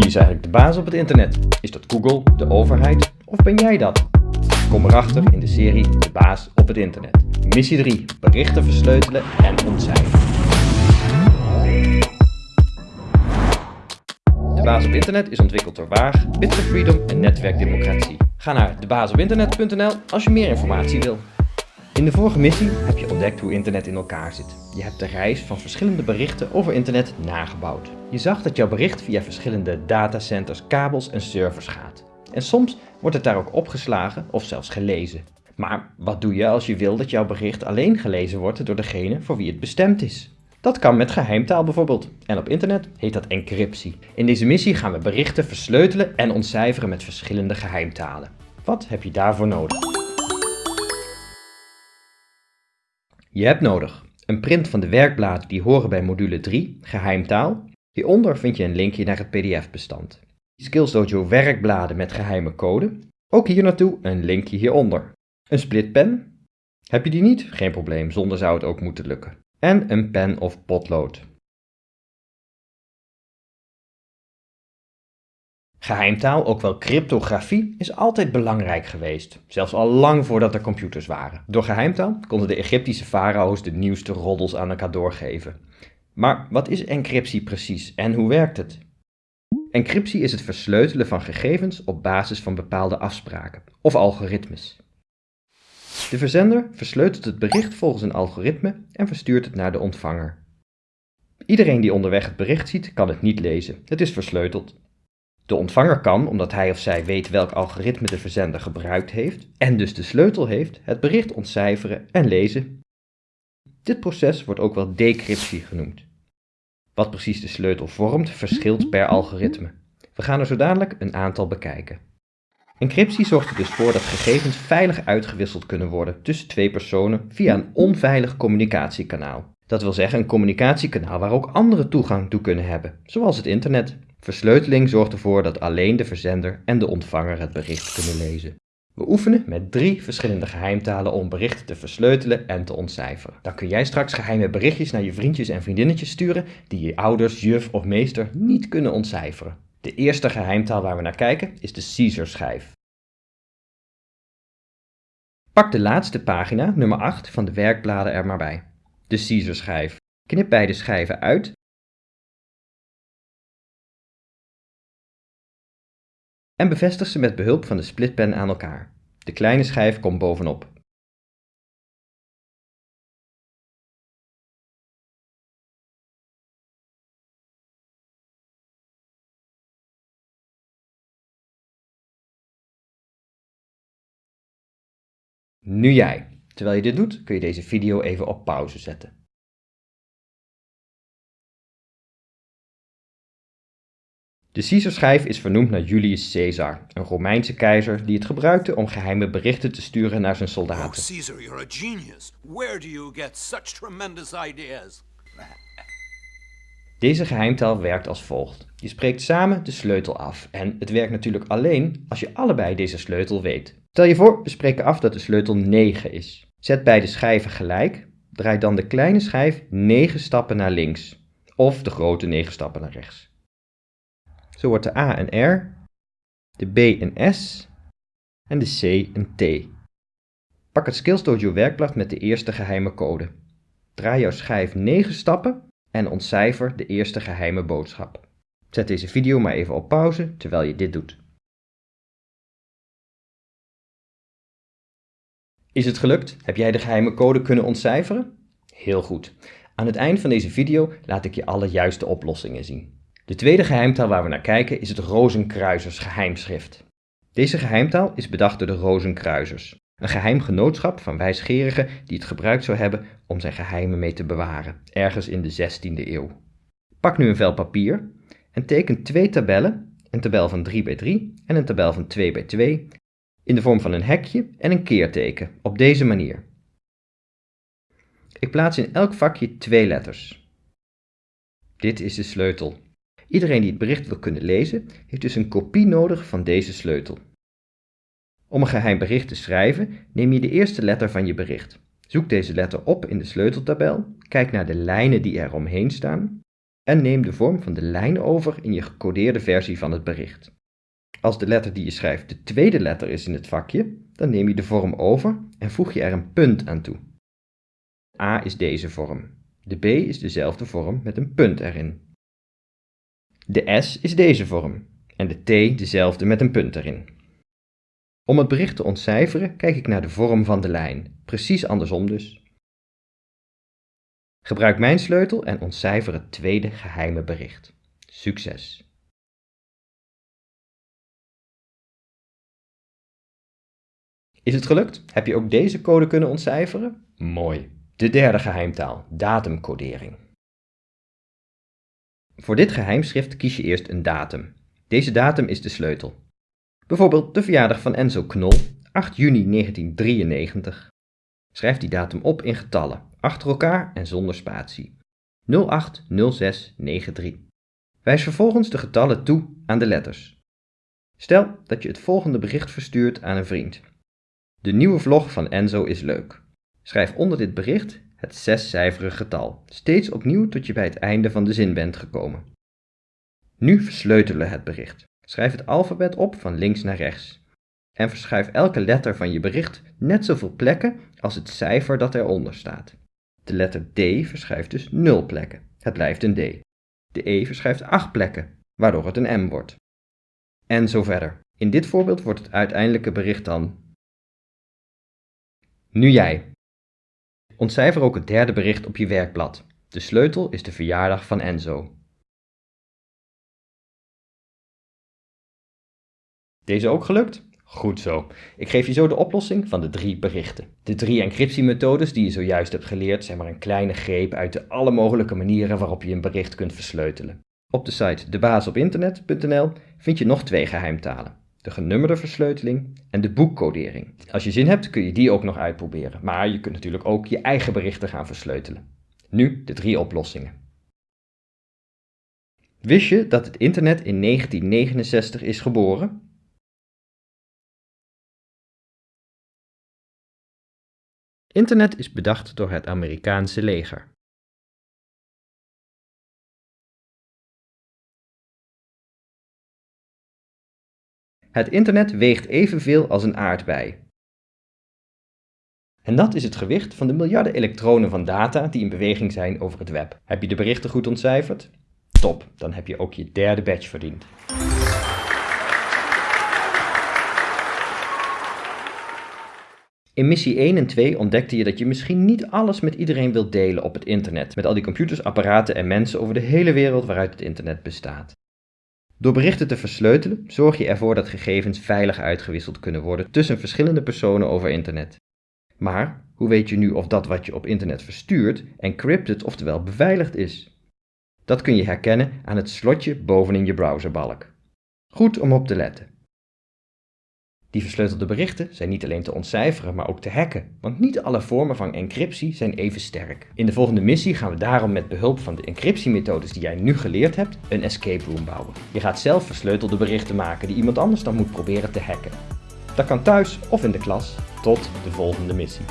Wie is eigenlijk de baas op het internet? Is dat Google, de overheid of ben jij dat? Kom erachter in de serie De baas op het internet. Missie 3. Berichten versleutelen en ontcijferen. De baas op internet is ontwikkeld door Waag, Bit Freedom en Netwerk Democratie. Ga naar debaasopinternet.nl als je meer informatie wil. In de vorige missie heb je ontdekt hoe internet in elkaar zit. Je hebt de reis van verschillende berichten over internet nagebouwd. Je zag dat jouw bericht via verschillende datacenters, kabels en servers gaat. En soms wordt het daar ook opgeslagen of zelfs gelezen. Maar wat doe je als je wil dat jouw bericht alleen gelezen wordt door degene voor wie het bestemd is? Dat kan met geheimtaal bijvoorbeeld. En op internet heet dat encryptie. In deze missie gaan we berichten versleutelen en ontcijferen met verschillende geheimtalen. Wat heb je daarvoor nodig? Je hebt nodig een print van de werkbladen die horen bij module 3, geheimtaal. Hieronder vind je een linkje naar het pdf-bestand. Skills Dojo werkbladen met geheime code. Ook hier naartoe een linkje hieronder. Een splitpen. Heb je die niet? Geen probleem, zonder zou het ook moeten lukken. En een pen of potlood. Geheimtaal, ook wel cryptografie, is altijd belangrijk geweest, zelfs al lang voordat er computers waren. Door geheimtaal konden de Egyptische farao's de nieuwste roddels aan elkaar doorgeven. Maar wat is encryptie precies en hoe werkt het? Encryptie is het versleutelen van gegevens op basis van bepaalde afspraken of algoritmes. De verzender versleutelt het bericht volgens een algoritme en verstuurt het naar de ontvanger. Iedereen die onderweg het bericht ziet, kan het niet lezen. Het is versleuteld. De ontvanger kan, omdat hij of zij weet welk algoritme de verzender gebruikt heeft en dus de sleutel heeft, het bericht ontcijferen en lezen. Dit proces wordt ook wel decryptie genoemd. Wat precies de sleutel vormt, verschilt per algoritme. We gaan er zo dadelijk een aantal bekijken. Encryptie zorgt er dus voor dat gegevens veilig uitgewisseld kunnen worden tussen twee personen via een onveilig communicatiekanaal. Dat wil zeggen een communicatiekanaal waar ook anderen toegang toe kunnen hebben, zoals het internet. Versleuteling zorgt ervoor dat alleen de verzender en de ontvanger het bericht kunnen lezen. We oefenen met drie verschillende geheimtalen om berichten te versleutelen en te ontcijferen. Dan kun jij straks geheime berichtjes naar je vriendjes en vriendinnetjes sturen die je ouders, juf of meester niet kunnen ontcijferen. De eerste geheimtaal waar we naar kijken is de Caesar-schijf. Pak de laatste pagina, nummer 8, van de werkbladen er maar bij. De Caesar-schijf. Knip beide schijven uit en bevestig ze met behulp van de splitpen aan elkaar. De kleine schijf komt bovenop. Nu jij. Terwijl je dit doet, kun je deze video even op pauze zetten. De Caesarschijf is vernoemd naar Julius Caesar, een Romeinse keizer die het gebruikte om geheime berichten te sturen naar zijn soldaten. Oh, Caesar, you're a genius. Where do you get such tremendous ideas? Deze geheimtaal werkt als volgt. Je spreekt samen de sleutel af en het werkt natuurlijk alleen als je allebei deze sleutel weet. Stel je voor, we spreken af dat de sleutel 9 is. Zet beide schijven gelijk, draai dan de kleine schijf 9 stappen naar links of de grote 9 stappen naar rechts. Zo wordt de A een R, de B een S en de C een T. Pak het Skills Dojo werkblad met de eerste geheime code. Draai jouw schijf 9 stappen en ontcijfer de eerste geheime boodschap. Zet deze video maar even op pauze terwijl je dit doet. Is het gelukt? Heb jij de geheime code kunnen ontcijferen? Heel goed. Aan het eind van deze video laat ik je alle juiste oplossingen zien. De tweede geheimtaal waar we naar kijken is het Rozenkruisers geheimschrift. Deze geheimtaal is bedacht door de Rozenkruisers, een geheim genootschap van wijsgerigen die het gebruikt zou hebben om zijn geheimen mee te bewaren, ergens in de 16e eeuw. Pak nu een vel papier en teken twee tabellen, een tabel van 3 bij 3 en een tabel van 2 bij 2, in de vorm van een hekje en een keerteken, op deze manier. Ik plaats in elk vakje twee letters. Dit is de sleutel. Iedereen die het bericht wil kunnen lezen, heeft dus een kopie nodig van deze sleutel. Om een geheim bericht te schrijven, neem je de eerste letter van je bericht. Zoek deze letter op in de sleuteltabel, kijk naar de lijnen die er omheen staan en neem de vorm van de lijn over in je gecodeerde versie van het bericht. Als de letter die je schrijft de tweede letter is in het vakje, dan neem je de vorm over en voeg je er een punt aan toe. A is deze vorm. De B is dezelfde vorm met een punt erin. De S is deze vorm en de T dezelfde met een punt erin. Om het bericht te ontcijferen kijk ik naar de vorm van de lijn, precies andersom dus. Gebruik mijn sleutel en ontcijfer het tweede geheime bericht. Succes! Is het gelukt? Heb je ook deze code kunnen ontcijferen? Mooi. De derde geheimtaal, datumcodering. Voor dit geheimschrift kies je eerst een datum. Deze datum is de sleutel. Bijvoorbeeld de verjaardag van Enzo Knol, 8 juni 1993. Schrijf die datum op in getallen, achter elkaar en zonder spatie. 080693. Wijs vervolgens de getallen toe aan de letters. Stel dat je het volgende bericht verstuurt aan een vriend. De nieuwe vlog van Enzo is leuk. Schrijf onder dit bericht het zescijferige getal, steeds opnieuw tot je bij het einde van de zin bent gekomen. Nu versleutelen het bericht. Schrijf het alfabet op van links naar rechts. En verschuif elke letter van je bericht net zoveel plekken als het cijfer dat eronder staat. De letter D verschuift dus 0 plekken. Het blijft een D. De E verschuift 8 plekken, waardoor het een M wordt. En zo verder. In dit voorbeeld wordt het uiteindelijke bericht dan nu jij. Ontcijfer ook het derde bericht op je werkblad. De sleutel is de verjaardag van Enzo. Deze ook gelukt? Goed zo. Ik geef je zo de oplossing van de drie berichten. De drie encryptiemethodes die je zojuist hebt geleerd zijn maar een kleine greep uit de alle mogelijke manieren waarop je een bericht kunt versleutelen. Op de site debaasopinternet.nl vind je nog twee geheimtalen de genummerde versleuteling en de boekcodering. Als je zin hebt kun je die ook nog uitproberen, maar je kunt natuurlijk ook je eigen berichten gaan versleutelen. Nu de drie oplossingen. Wist je dat het internet in 1969 is geboren? Internet is bedacht door het Amerikaanse leger. Het internet weegt evenveel als een aardbei. En dat is het gewicht van de miljarden elektronen van data die in beweging zijn over het web. Heb je de berichten goed ontcijferd? Top, dan heb je ook je derde badge verdiend. In missie 1 en 2 ontdekte je dat je misschien niet alles met iedereen wilt delen op het internet, met al die computers, apparaten en mensen over de hele wereld waaruit het internet bestaat. Door berichten te versleutelen zorg je ervoor dat gegevens veilig uitgewisseld kunnen worden tussen verschillende personen over internet. Maar hoe weet je nu of dat wat je op internet verstuurt encrypted oftewel beveiligd is? Dat kun je herkennen aan het slotje bovenin je browserbalk. Goed om op te letten. Die versleutelde berichten zijn niet alleen te ontcijferen, maar ook te hacken, want niet alle vormen van encryptie zijn even sterk. In de volgende missie gaan we daarom met behulp van de encryptiemethodes die jij nu geleerd hebt, een escape room bouwen. Je gaat zelf versleutelde berichten maken die iemand anders dan moet proberen te hacken. Dat kan thuis of in de klas. Tot de volgende missie.